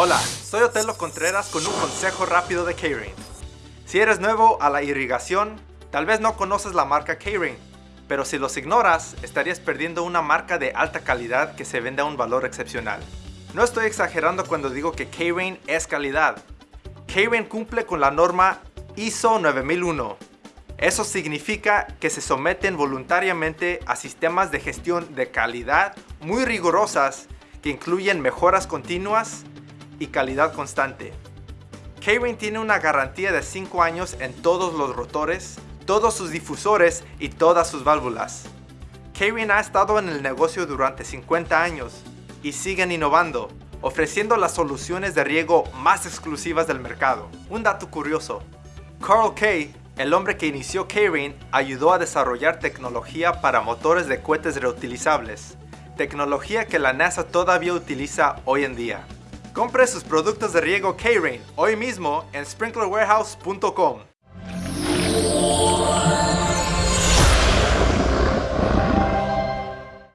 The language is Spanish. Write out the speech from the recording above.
Hola, soy Otelo Contreras con un consejo rápido de K-Rain. Si eres nuevo a la irrigación, tal vez no conoces la marca K-Rain, pero si los ignoras, estarías perdiendo una marca de alta calidad que se vende a un valor excepcional. No estoy exagerando cuando digo que K-Rain es calidad. K-Rain cumple con la norma ISO 9001. Eso significa que se someten voluntariamente a sistemas de gestión de calidad muy rigurosas que incluyen mejoras continuas y calidad constante. K-Rain tiene una garantía de 5 años en todos los rotores, todos sus difusores y todas sus válvulas. K-Rain ha estado en el negocio durante 50 años y siguen innovando, ofreciendo las soluciones de riego más exclusivas del mercado. Un dato curioso, Carl Kay, el hombre que inició K-Rain, ayudó a desarrollar tecnología para motores de cohetes reutilizables, tecnología que la NASA todavía utiliza hoy en día. Compre sus productos de riego K-Rain hoy mismo en sprinklerwarehouse.com.